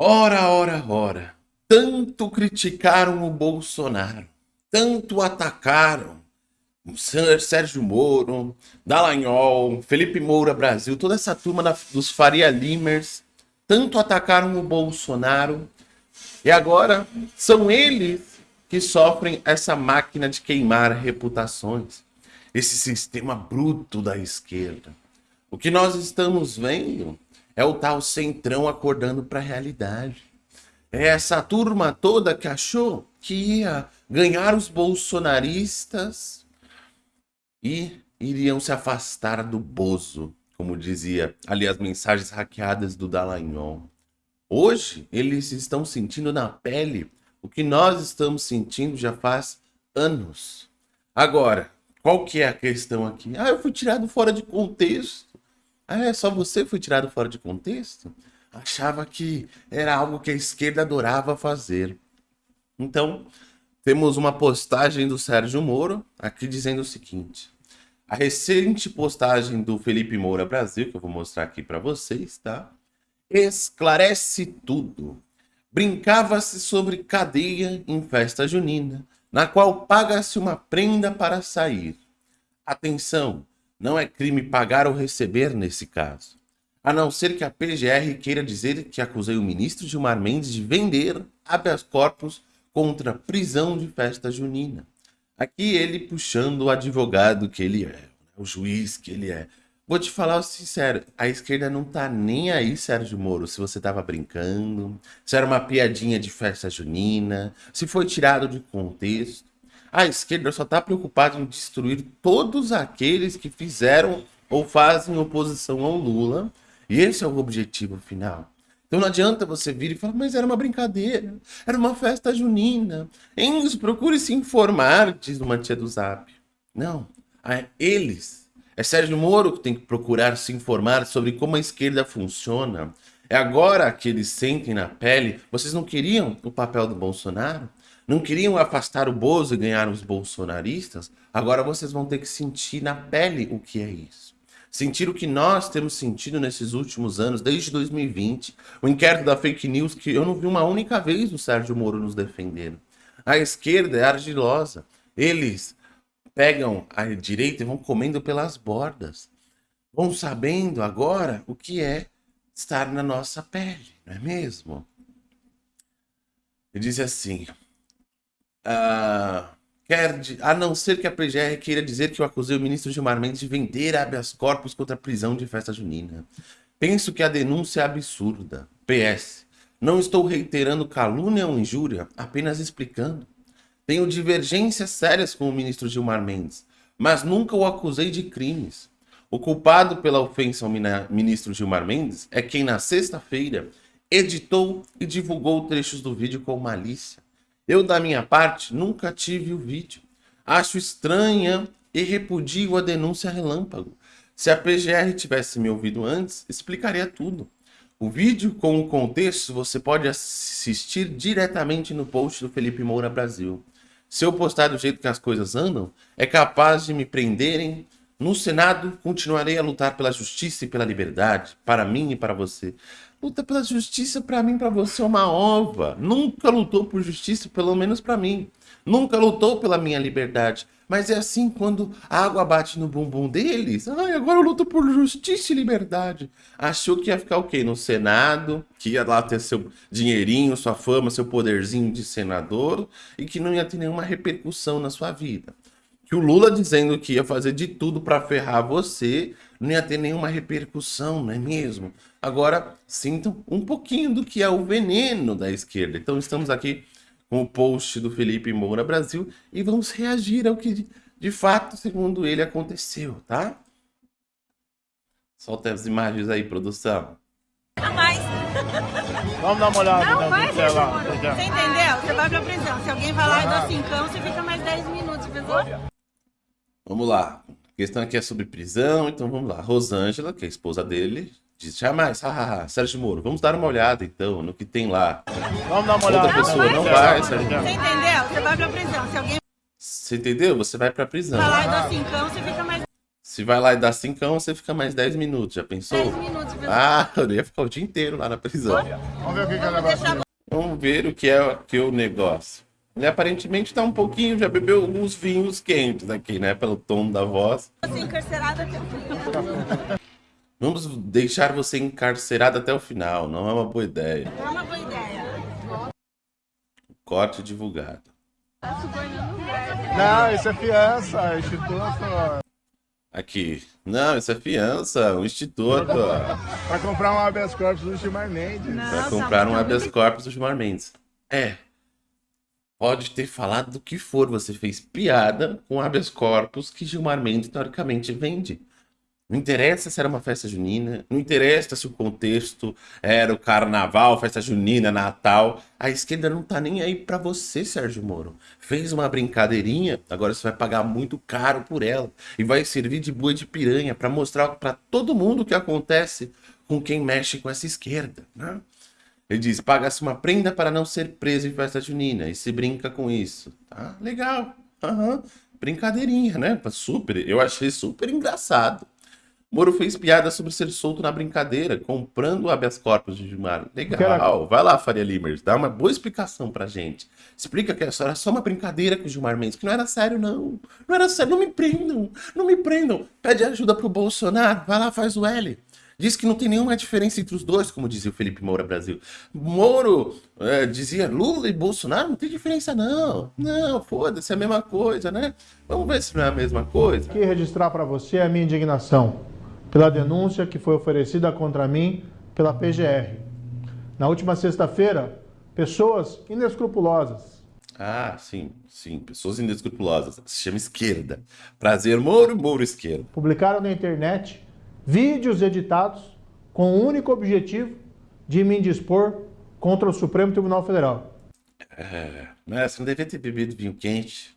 Ora, ora, ora. Tanto criticaram o Bolsonaro, tanto atacaram o Sérgio Moro, Dallagnol, Felipe Moura Brasil, toda essa turma da, dos Faria Limers, tanto atacaram o Bolsonaro, e agora são eles que sofrem essa máquina de queimar reputações, esse sistema bruto da esquerda. O que nós estamos vendo é o tal centrão acordando para a realidade. É essa turma toda que achou que ia ganhar os bolsonaristas e iriam se afastar do Bozo, como dizia ali as mensagens hackeadas do Dallagnol. Hoje, eles estão sentindo na pele o que nós estamos sentindo já faz anos. Agora, qual que é a questão aqui? Ah, eu fui tirado fora de contexto. Ah, é só você foi tirado fora de contexto? Achava que era algo que a esquerda adorava fazer. Então, temos uma postagem do Sérgio Moro aqui dizendo o seguinte. A recente postagem do Felipe Moura Brasil, que eu vou mostrar aqui para vocês, tá? Esclarece tudo. Brincava-se sobre cadeia em festa junina, na qual paga-se uma prenda para sair. Atenção, não é crime pagar ou receber nesse caso. A não ser que a PGR queira dizer que acusei o ministro Gilmar Mendes de vender habeas corpus contra prisão de festa junina. Aqui ele puxando o advogado que ele é, o juiz que ele é. Vou te falar sincero, a esquerda não tá nem aí, Sérgio Moro, se você tava brincando, se era uma piadinha de festa junina, se foi tirado de contexto. A esquerda só está preocupada em destruir todos aqueles que fizeram ou fazem oposição ao Lula. E esse é o objetivo final. Então não adianta você vir e falar, mas era uma brincadeira, era uma festa junina. Enzo, procure se informar, diz uma tia do Zap. Não, é eles. É Sérgio Moro que tem que procurar se informar sobre como a esquerda funciona. É agora que eles sentem na pele. Vocês não queriam o papel do Bolsonaro? Não queriam afastar o Bozo e ganhar os bolsonaristas? Agora vocês vão ter que sentir na pele o que é isso. Sentir o que nós temos sentido nesses últimos anos, desde 2020. O inquérito da fake news, que eu não vi uma única vez o Sérgio Moro nos defendendo. A esquerda é argilosa. Eles pegam a direita e vão comendo pelas bordas. Vão sabendo agora o que é estar na nossa pele, não é mesmo? Ele diz assim, ah, quer, a não ser que a PGR queira dizer que eu acusei o ministro Gilmar Mendes de vender habeas corpus contra a prisão de festa junina. Penso que a denúncia é absurda. PS. Não estou reiterando calúnia ou injúria, apenas explicando. Tenho divergências sérias com o ministro Gilmar Mendes, mas nunca o acusei de crimes. O culpado pela ofensa ao ministro Gilmar Mendes é quem na sexta-feira editou e divulgou trechos do vídeo com malícia. Eu, da minha parte, nunca tive o vídeo. Acho estranha e repudio a denúncia relâmpago. Se a PGR tivesse me ouvido antes, explicaria tudo. O vídeo com o contexto você pode assistir diretamente no post do Felipe Moura Brasil. Se eu postar do jeito que as coisas andam, é capaz de me prenderem. No Senado, continuarei a lutar pela justiça e pela liberdade, para mim e para você. Luta pela justiça para mim, para você é uma ova. Nunca lutou por justiça, pelo menos para mim. Nunca lutou pela minha liberdade. Mas é assim quando a água bate no bumbum deles. Ai, agora eu luto por justiça e liberdade. Achou que ia ficar o quê? No Senado, que ia lá ter seu dinheirinho, sua fama, seu poderzinho de senador e que não ia ter nenhuma repercussão na sua vida. Que o Lula dizendo que ia fazer de tudo para ferrar você, não ia ter nenhuma repercussão, não é mesmo? Agora, sintam um pouquinho do que é o veneno da esquerda. Então, estamos aqui com o post do Felipe Moura Brasil e vamos reagir ao que, de fato, segundo ele, aconteceu, tá? Solta as imagens aí, produção. mais. Vamos dar uma olhada Não na vai, tela lá. Você entendeu? Você vai pra prisão. Se alguém vai lá e dá cincão, você fica mais 10 minutos, pessoal. Vamos lá. A questão aqui é sobre prisão, então vamos lá. Rosângela, que é a esposa dele, diz jamais, hahaha, Sérgio Moro, vamos dar uma olhada então no que tem lá. Vamos dar uma olhada Outra pessoa não tela vai. Sérgio. Você entendeu? Você vai pra prisão. Se alguém Você entendeu? Você vai pra prisão. vai lá e dá cincão, você fica mais... Se vai lá e dá cincão, você fica mais 10 minutos. Já pensou? 10 minutos. pelo- Ah, eu ia ficar o dia inteiro lá na prisão. Vamos ver o que, que é negócio. deixar Vamos ver o que é, que é o negócio. Ele aparentemente tá um pouquinho, já bebeu alguns vinhos quentes aqui, né? Pelo tom da voz. você encarcerada até o fim. Vamos deixar você encarcerado até o final. Não é uma boa ideia. É uma boa ideia. Corte divulgado. Não, isso é fiança, é instituto. Aqui. Não, isso é fiança, um instituto. Pra comprar um habeas corpus do Gilmar Mendes. Pra Nossa, comprar um habeas corpus do Gilmar Mendes. É. Pode ter falado do que for, você fez piada com habeas corpus que Gilmar Mendes teoricamente vende. Não interessa se era uma festa junina, não interessa se o contexto era o carnaval, festa junina, Natal. A esquerda não tá nem aí pra você, Sérgio Moro. Fez uma brincadeirinha, agora você vai pagar muito caro por ela e vai servir de boi de piranha pra mostrar pra todo mundo o que acontece com quem mexe com essa esquerda, né? Ele diz: paga-se uma prenda para não ser preso em festa junina. E se brinca com isso. Tá? Legal. Aham. Brincadeirinha, né? Super. Eu achei super engraçado. Moro fez piada sobre ser solto na brincadeira, comprando o habeas corpus de Gilmar. Legal. Vai lá, Faria Limers. Dá uma boa explicação pra gente. Explica que essa era só uma brincadeira com o Gilmar Mendes, que não era sério, não. Não era sério. Não me prendam. Não me prendam. Pede ajuda pro Bolsonaro. Vai lá, faz o L. Diz que não tem nenhuma diferença entre os dois, como dizia o Felipe Moura Brasil. Moro é, dizia Lula e Bolsonaro, não tem diferença não. Não, foda-se, é a mesma coisa, né? Vamos ver se não é a mesma coisa. aqui registrar para você a minha indignação pela denúncia que foi oferecida contra mim pela PGR. Na última sexta-feira, pessoas inescrupulosas, Ah, sim, sim, pessoas inescrupulosas. Se chama esquerda. Prazer, Moro, Moro, esquerda. publicaram na internet vídeos editados com o único objetivo de me indispor contra o Supremo Tribunal Federal. É, mas você não devia ter bebido vinho quente.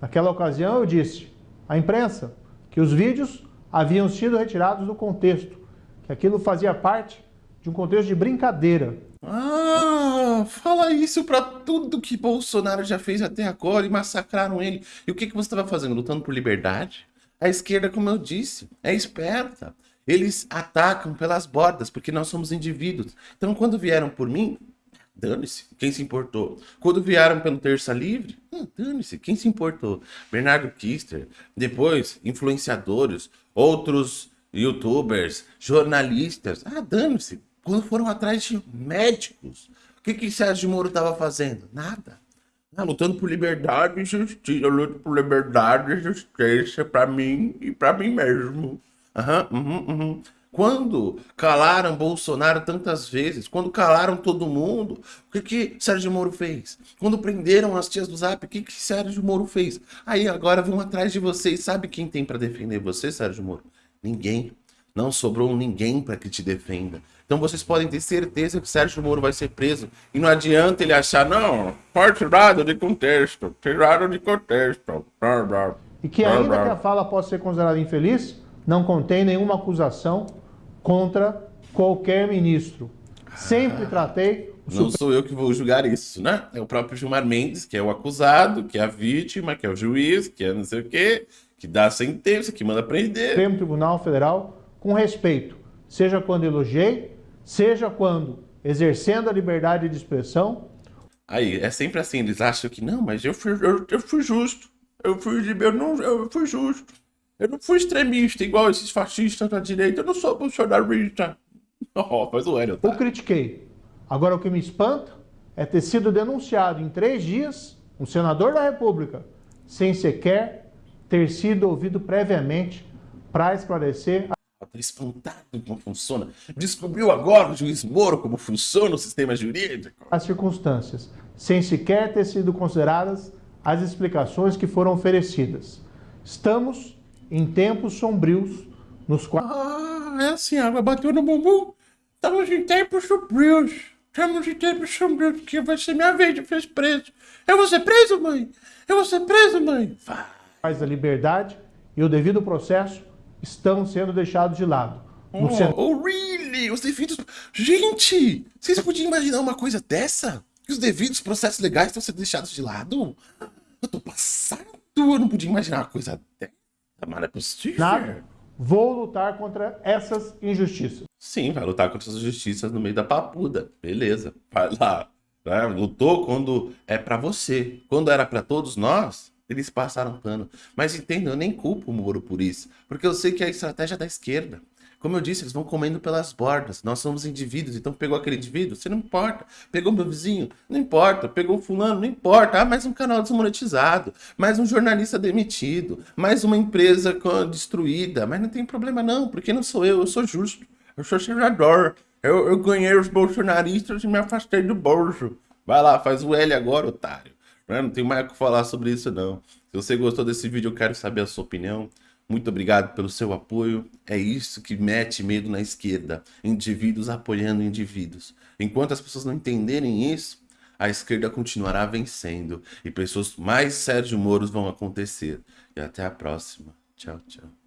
Naquela ocasião eu disse à imprensa que os vídeos haviam sido retirados do contexto, que aquilo fazia parte de um contexto de brincadeira. Ah, fala isso pra tudo que Bolsonaro já fez até agora e massacraram ele. E o que, que você estava fazendo? Lutando por liberdade? A esquerda, como eu disse, é esperta. Eles atacam pelas bordas, porque nós somos indivíduos. Então, quando vieram por mim, dane-se, quem se importou? Quando vieram pelo Terça Livre, ah, dane-se, quem se importou? Bernardo Kister, depois, influenciadores, outros youtubers, jornalistas, ah, dane-se. Quando foram atrás de médicos, o que que Sérgio Moro estava fazendo? Nada. Ah, lutando por liberdade e justiça. Eu luto por liberdade e justiça pra mim e pra mim mesmo. Aham, uhum, uhum. Quando calaram Bolsonaro tantas vezes, quando calaram todo mundo, o que que Sérgio Moro fez? Quando prenderam as tias do Zap, o que que Sérgio Moro fez? Aí agora vão atrás de vocês. Sabe quem tem pra defender você, Sérgio Moro? Ninguém. Não sobrou ninguém para que te defenda. Então vocês podem ter certeza que Sérgio Moro vai ser preso. E não adianta ele achar, não, foi tirado de contexto, tirado de contexto. E que ainda que a fala possa ser considerada infeliz, não contém nenhuma acusação contra qualquer ministro. Sempre tratei o Não sou eu que vou julgar isso, né? É o próprio Gilmar Mendes, que é o acusado, que é a vítima, que é o juiz, que é não sei o quê, que dá a sentença, que manda prender. Supremo Tribunal Federal com respeito, seja quando elogiei, seja quando exercendo a liberdade de expressão, Aí, é sempre assim, eles acham que, não, mas eu fui, eu, eu fui justo. Eu fui, eu, não, eu fui justo. Eu não fui extremista, igual esses fascistas da direita. Eu não sou bolsonarista. Oh, faz o Hélio, tá? critiquei. Agora, o que me espanta é ter sido denunciado em três dias um senador da República, sem sequer ter sido ouvido previamente para esclarecer Tá espantado como funciona. Descobriu agora o juiz Moro como funciona o sistema jurídico. as circunstâncias, sem sequer ter sido consideradas as explicações que foram oferecidas. Estamos em tempos sombrios nos quais Ah, é assim, a água bateu no bumbum. Estamos em tempos sombrios. Estamos em tempos sombrios, porque vai ser minha vez de ser preso. Eu vou ser preso, mãe? Eu vou ser preso, mãe? Vai. a liberdade e o devido processo estão sendo deixados de lado. Oh, oh, really? Os devidos. Gente! Vocês podiam imaginar uma coisa dessa? Que os devidos processos legais estão sendo deixados de lado? Eu tô passado. Eu não podia imaginar uma coisa dessa. Mas não é possível. Nada. Vou lutar contra essas injustiças. Sim, vai lutar contra essas injustiças no meio da papuda. Beleza, vai lá. Né? Lutou quando é para você. Quando era para todos nós, eles passaram pano. Mas entenda, eu nem culpo o Moro por isso. Porque eu sei que é a estratégia da esquerda. Como eu disse, eles vão comendo pelas bordas. Nós somos indivíduos, então pegou aquele indivíduo, você não importa. Pegou meu vizinho, não importa. Pegou fulano, não importa. Ah, mais um canal desmonetizado, mais um jornalista demitido, mais uma empresa destruída. Mas não tem problema não, porque não sou eu, eu sou justo. Eu sou senador. Eu, eu ganhei os bolsonaristas e me afastei do bolso. Vai lá, faz o L agora, otário. Não tem mais o que falar sobre isso não. Se você gostou desse vídeo, eu quero saber a sua opinião. Muito obrigado pelo seu apoio. É isso que mete medo na esquerda. Indivíduos apoiando indivíduos. Enquanto as pessoas não entenderem isso, a esquerda continuará vencendo. E pessoas mais Sérgio Moros vão acontecer. E até a próxima. Tchau, tchau.